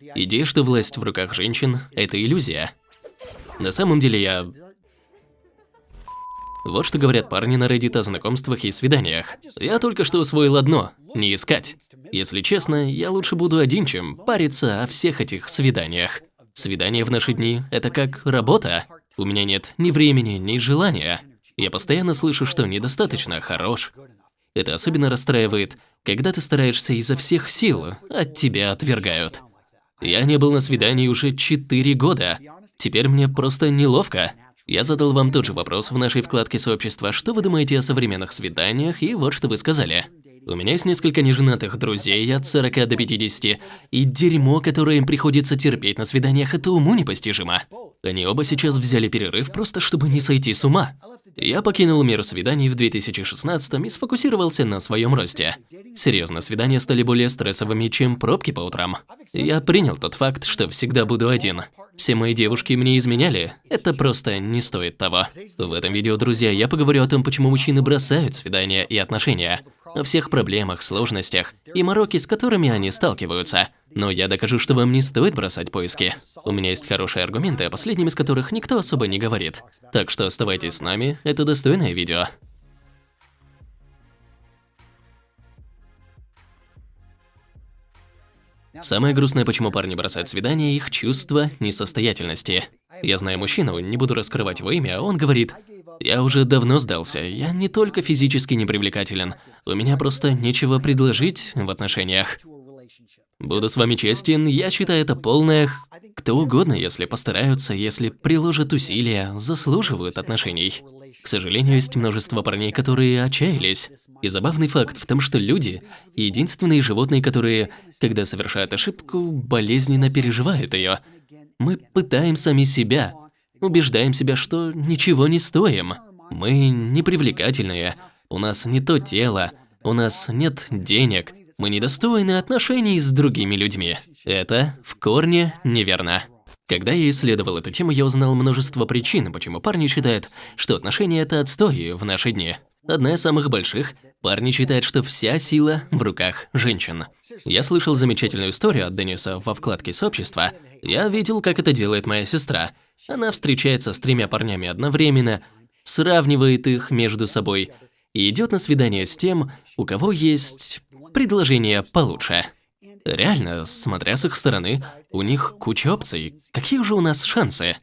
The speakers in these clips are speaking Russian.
Идея, что власть в руках женщин – это иллюзия. На самом деле я... Вот что говорят парни на Reddit о знакомствах и свиданиях. Я только что усвоил одно – не искать. Если честно, я лучше буду один, чем париться о всех этих свиданиях. Свидание в наши дни – это как работа. У меня нет ни времени, ни желания. Я постоянно слышу, что недостаточно хорош. Это особенно расстраивает, когда ты стараешься изо всех сил, от тебя отвергают. Я не был на свидании уже 4 года. Теперь мне просто неловко. Я задал вам тот же вопрос в нашей вкладке сообщества, что вы думаете о современных свиданиях, и вот что вы сказали. У меня есть несколько неженатых друзей от 40 до 50, и дерьмо, которое им приходится терпеть на свиданиях, это уму непостижимо. Они оба сейчас взяли перерыв просто, чтобы не сойти с ума. Я покинул мир свиданий в 2016 и сфокусировался на своем росте. Серьезно, свидания стали более стрессовыми, чем пробки по утрам. Я принял тот факт, что всегда буду один. Все мои девушки мне изменяли, это просто не стоит того. В этом видео, друзья, я поговорю о том, почему мужчины бросают свидания и отношения, о всех проблемах, сложностях и мороке, с которыми они сталкиваются. Но я докажу, что вам не стоит бросать поиски. У меня есть хорошие аргументы, о последнем из которых никто особо не говорит. Так что оставайтесь с нами, это достойное видео. Самое грустное, почему парни бросают свидания, их чувство несостоятельности. Я знаю мужчину, не буду раскрывать его имя, он говорит, «Я уже давно сдался, я не только физически непривлекателен, у меня просто нечего предложить в отношениях». Буду с вами честен, я считаю это полное... Кто угодно, если постараются, если приложат усилия, заслуживают отношений. К сожалению, есть множество парней, которые отчаялись. И забавный факт в том, что люди – единственные животные, которые, когда совершают ошибку, болезненно переживают ее. Мы пытаем сами себя, убеждаем себя, что ничего не стоим. Мы непривлекательные, у нас не то тело, у нас нет денег – мы недостойны отношений с другими людьми. Это в корне неверно. Когда я исследовал эту тему, я узнал множество причин, почему парни считают, что отношения – это отстой в наши дни. Одна из самых больших – парни считают, что вся сила в руках женщин. Я слышал замечательную историю от Дениса во вкладке сообщества. Я видел, как это делает моя сестра. Она встречается с тремя парнями одновременно, сравнивает их между собой и идет на свидание с тем, у кого есть предложение получше. Реально, смотря с их стороны, у них куча опций. Какие же у нас шансы?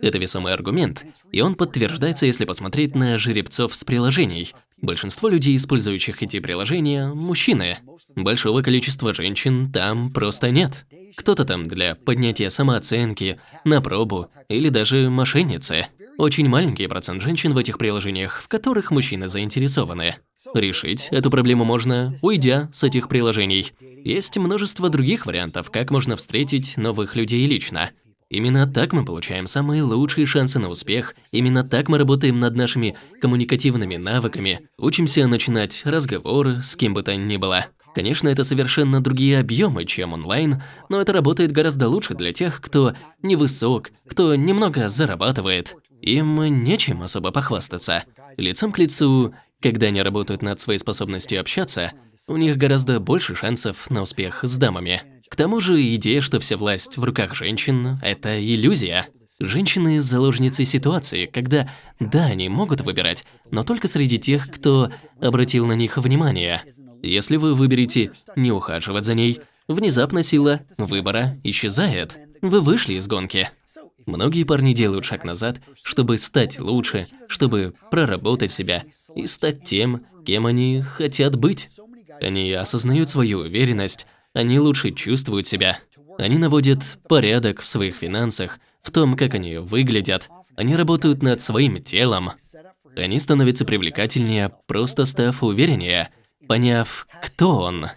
Это весомый аргумент, и он подтверждается, если посмотреть на жеребцов с приложений. Большинство людей, использующих эти приложения, мужчины. Большого количества женщин там просто нет. Кто-то там для поднятия самооценки, на пробу или даже мошенницы. Очень маленький процент женщин в этих приложениях, в которых мужчины заинтересованы. Решить эту проблему можно, уйдя с этих приложений. Есть множество других вариантов, как можно встретить новых людей лично. Именно так мы получаем самые лучшие шансы на успех, именно так мы работаем над нашими коммуникативными навыками, учимся начинать разговоры с кем бы то ни было. Конечно, это совершенно другие объемы, чем онлайн, но это работает гораздо лучше для тех, кто невысок, кто немного зарабатывает. Им нечем особо похвастаться. Лицом к лицу, когда они работают над своей способностью общаться, у них гораздо больше шансов на успех с дамами. К тому же идея, что вся власть в руках женщин – это иллюзия. Женщины – заложницы ситуации, когда, да, они могут выбирать, но только среди тех, кто обратил на них внимание. Если вы выберете не ухаживать за ней, внезапно сила выбора исчезает. Вы вышли из гонки. Многие парни делают шаг назад, чтобы стать лучше, чтобы проработать себя и стать тем, кем они хотят быть. Они осознают свою уверенность, они лучше чувствуют себя. Они наводят порядок в своих финансах, в том, как они выглядят. Они работают над своим телом. Они становятся привлекательнее, просто став увереннее, поняв, кто он.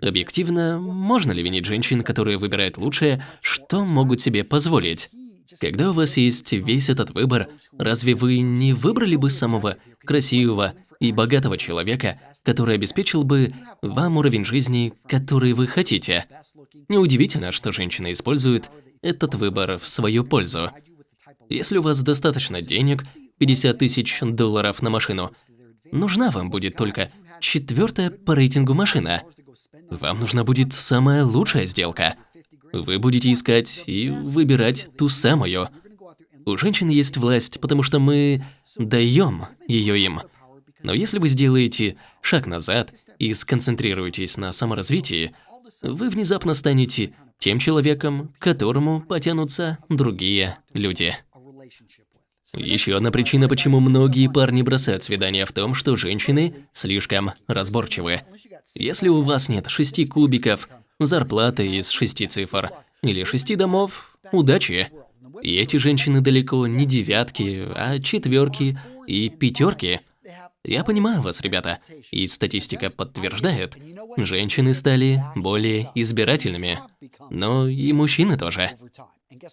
Объективно, можно ли винить женщин, которые выбирают лучшее, что могут себе позволить? Когда у вас есть весь этот выбор, разве вы не выбрали бы самого красивого и богатого человека, который обеспечил бы вам уровень жизни, который вы хотите? Неудивительно, что женщины используют этот выбор в свою пользу. Если у вас достаточно денег, 50 тысяч долларов на машину, нужна вам будет только четвертая по рейтингу машина. Вам нужна будет самая лучшая сделка. Вы будете искать и выбирать ту самую. У женщин есть власть, потому что мы даем ее им. Но если вы сделаете шаг назад и сконцентрируетесь на саморазвитии, вы внезапно станете тем человеком, к которому потянутся другие люди. Еще одна причина, почему многие парни бросают свидания в том, что женщины слишком разборчивы. Если у вас нет шести кубиков, зарплаты из шести цифр или шести домов, удачи. И эти женщины далеко не девятки, а четверки и пятерки. Я понимаю вас, ребята, и статистика подтверждает, женщины стали более избирательными, но и мужчины тоже.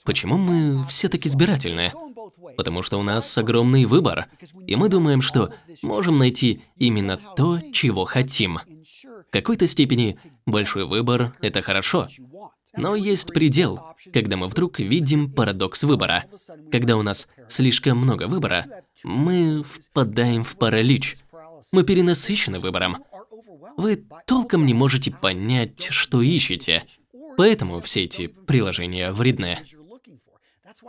Почему мы все так избирательны? Потому что у нас огромный выбор, и мы думаем, что можем найти именно то, чего хотим. В какой-то степени большой выбор – это хорошо. Но есть предел, когда мы вдруг видим парадокс выбора. Когда у нас слишком много выбора, мы впадаем в паралич. Мы перенасыщены выбором. Вы толком не можете понять, что ищете. Поэтому все эти приложения вредны.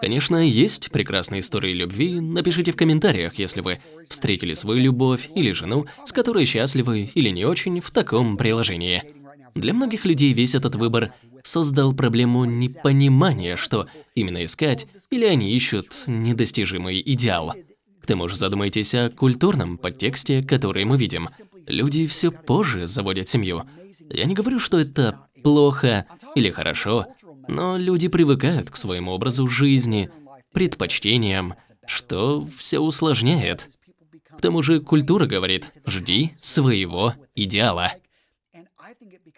Конечно, есть прекрасные истории любви, напишите в комментариях, если вы встретили свою любовь или жену, с которой счастливы или не очень в таком приложении. Для многих людей весь этот выбор создал проблему непонимания, что именно искать, или они ищут недостижимый идеал. К тому же задумайтесь о культурном подтексте, который мы видим. Люди все позже заводят семью. Я не говорю, что это плохо или хорошо, но люди привыкают к своему образу жизни, предпочтениям, что все усложняет. К тому же культура говорит «жди своего идеала».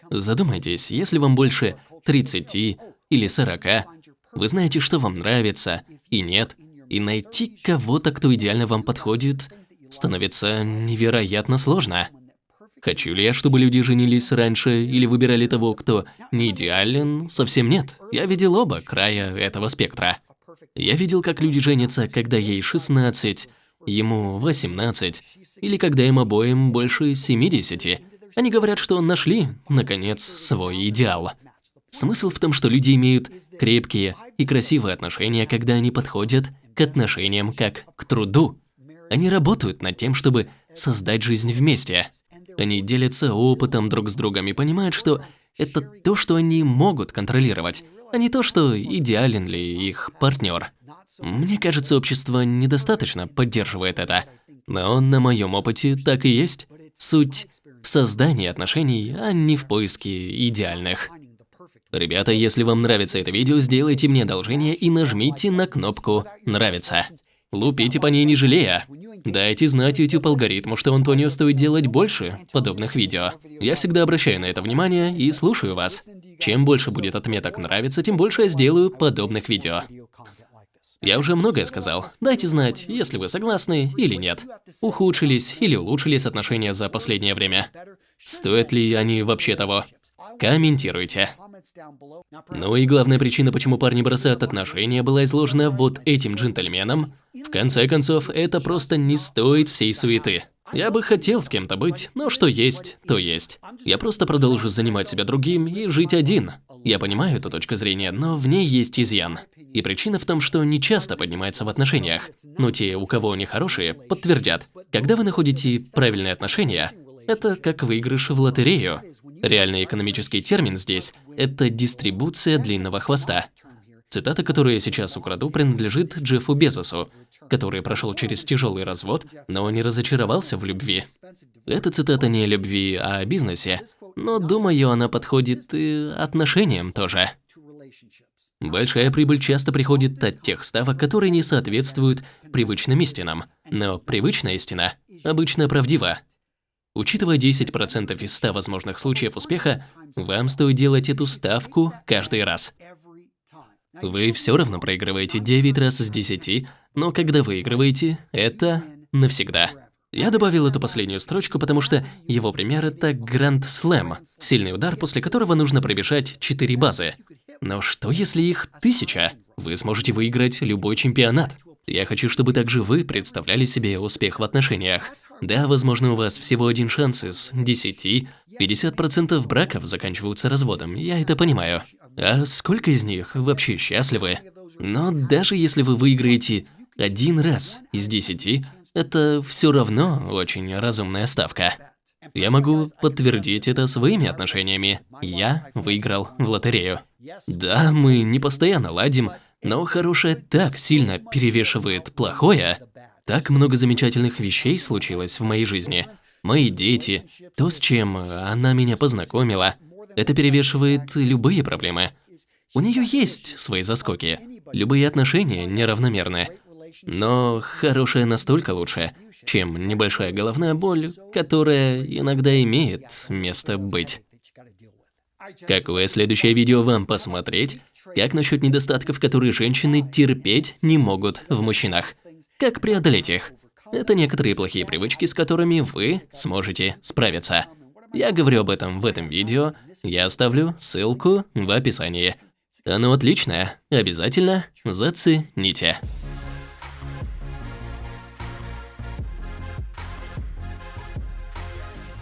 Задумайтесь, если вам больше 30 или 40, вы знаете, что вам нравится и нет, и найти кого-то, кто идеально вам подходит, становится невероятно сложно. Хочу ли я, чтобы люди женились раньше или выбирали того, кто не идеален? Совсем нет. Я видел оба края этого спектра. Я видел, как люди женятся, когда ей 16, ему 18, или когда им обоим больше 70. Они говорят, что нашли, наконец, свой идеал. Смысл в том, что люди имеют крепкие и красивые отношения, когда они подходят к отношениям как к труду. Они работают над тем, чтобы создать жизнь вместе. Они делятся опытом друг с другом и понимают, что это то, что они могут контролировать, а не то, что идеален ли их партнер. Мне кажется, общество недостаточно поддерживает это. Но на моем опыте так и есть. Суть в создании отношений, а не в поиске идеальных. Ребята, если вам нравится это видео, сделайте мне одолжение и нажмите на кнопку «Нравится». Лупите по ней не жалея. Дайте знать YouTube алгоритму, что Антонио стоит делать больше подобных видео. Я всегда обращаю на это внимание и слушаю вас. Чем больше будет отметок «нравится», тем больше я сделаю подобных видео. Я уже многое сказал. Дайте знать, если вы согласны или нет. Ухудшились или улучшились отношения за последнее время. Стоят ли они вообще того? Комментируйте. Ну и главная причина, почему парни бросают отношения, была изложена вот этим джентльменом. В конце концов, это просто не стоит всей суеты. Я бы хотел с кем-то быть, но что есть, то есть. Я просто продолжу занимать себя другим и жить один. Я понимаю эту точку зрения, но в ней есть изъян. И причина в том, что не часто поднимается в отношениях. Но те, у кого они хорошие, подтвердят. Когда вы находите правильные отношения, это как выигрыш в лотерею. Реальный экономический термин здесь – это дистрибуция длинного хвоста. Цитата, которую я сейчас украду, принадлежит Джеффу Безосу, который прошел через тяжелый развод, но не разочаровался в любви. Эта цитата не о любви, а о бизнесе, но, думаю, она подходит и отношениям тоже. Большая прибыль часто приходит от тех ставок, которые не соответствуют привычным истинам, но привычная истина обычно правдива. Учитывая 10% из 100 возможных случаев успеха, вам стоит делать эту ставку каждый раз. Вы все равно проигрываете 9 раз из 10, но когда выигрываете, это навсегда. Я добавил эту последнюю строчку, потому что его пример – это Гранд Слэм, сильный удар, после которого нужно пробежать 4 базы. Но что если их тысяча? Вы сможете выиграть любой чемпионат. Я хочу, чтобы также вы представляли себе успех в отношениях. Да, возможно, у вас всего один шанс из десяти, 50% браков заканчиваются разводом, я это понимаю. А сколько из них вообще счастливы? Но даже если вы выиграете один раз из десяти, это все равно очень разумная ставка. Я могу подтвердить это своими отношениями. Я выиграл в лотерею. Да, мы не постоянно ладим, но хорошее так сильно перевешивает плохое. Так много замечательных вещей случилось в моей жизни. Мои дети, то, с чем она меня познакомила, это перевешивает любые проблемы. У нее есть свои заскоки. Любые отношения неравномерны. Но хорошее настолько лучше, чем небольшая головная боль, которая иногда имеет место быть. Какое следующее видео вам посмотреть? Как насчет недостатков, которые женщины терпеть не могут в мужчинах? Как преодолеть их? Это некоторые плохие привычки, с которыми вы сможете справиться. Я говорю об этом в этом видео, я оставлю ссылку в описании. Оно отличное, обязательно зацените.